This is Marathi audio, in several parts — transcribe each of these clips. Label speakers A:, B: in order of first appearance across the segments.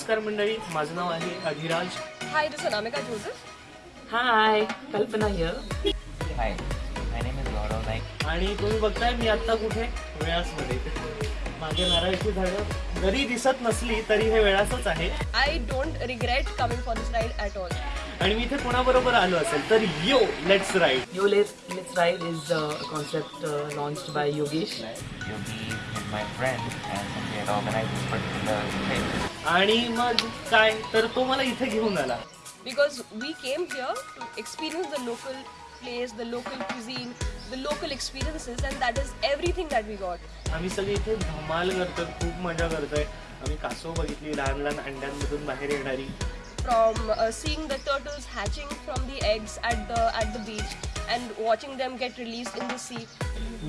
A: नमस्कार मंडळी. माझं नाव आहे अधिराज.
B: हाय तुझं नाम
C: आहे का हाय कल्पना हिय हाय
A: आणि तुम्ही बघताय मी आत्ता कुठे? वेळासमध्ये माझे नारायणची झाड जरी दिसत नसली तरी हे वेळासच आहे.
D: I don't regret coming for this ride at all
A: आणि मी इथे कोणाबरोबर आलो असेल तर yo let's ride
C: yo let let's ride is a concept launch by Yogesh
A: आणि मग काय? तर तो मला इथे घेऊन आला.
D: Because we came here to experience the local place the local cuisine the local experiences and that is everything that we got
A: आम्ही सगळे इथे धमाल करतोय खूप मजा करतोय. आम्ही कासव बघितली लहान लहान अंड्यांमधून बाहेर येणारी.
D: From uh, seeing the turtles hatching from the eggs at the at the beach and watching them get released in the sea.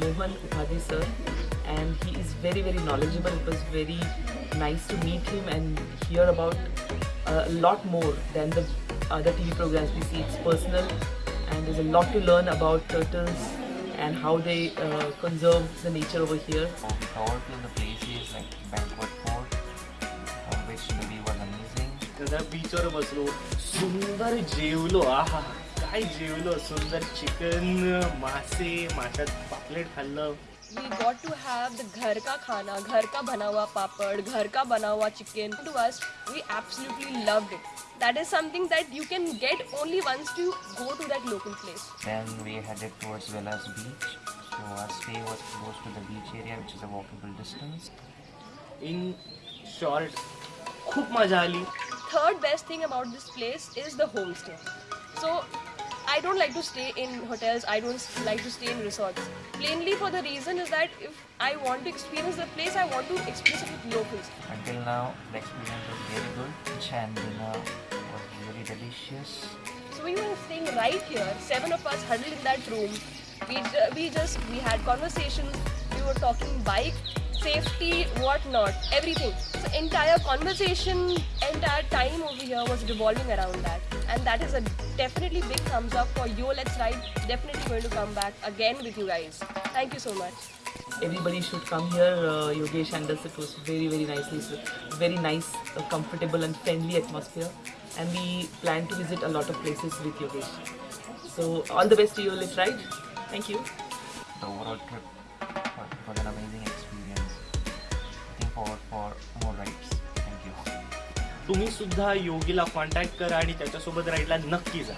B: Mohan Upadhyay sir, and he is very very knowledgeable. It was very nice to meet him and hear about a lot more than the other TV programs we see. It's personal, and there's a lot to learn about turtles and how they uh, conserve the nature over here.
C: So we covered few of the places like Banquet amazing.
A: त्या बीचवर बसलो सुंदर जेवलो आहा काय जेवलो सुंदर चिकन मासे माशात पापलेट खाल्लं
D: We got to have the घर का खाना, घर का बना हुआ पापड़, घर का बना हुआ chicken. To us, we absolutely loved it. That is something that you can get only once you go to that local place.
C: Then we headed towards Villas Beach. So our stay was close to the beach area, which is a walkable distance.
A: In short खूप मजा आली
D: Third best thing about this place is the homestay. So I don't like to stay in hotels. I don't like to stay in resorts. Plainly for the reason is that if I want to experience the place, I want to experience it with locals.
C: Until now, the experience was very good. Dinner was really delicious.
D: So we were staying right here, seven of us huddled in that room. We, we just we had conversations. We were talking bike, safety, whatnot, everything. So entire conversation, entire time over here was revolving around that, and that is a definitely big thumbs up for Yo Let's Ride. Definitely going to come back again with you guys. Thank you so much.
B: Everybody should come here. Uh, Yogesh handles it was very very nicely. It's a very nice, uh, comfortable and friendly atmosphere. And we plan to visit a lot of places with Yogesh. So all the best to you. Let's ride. Thank you.
C: The overall trip was, was an amazing experience. For for more rides thank you
A: तुम्ही सुद्धा योगीला कॉन्टॅक्ट करा आणि त्याच्यासोबत राईडला नक्की जा.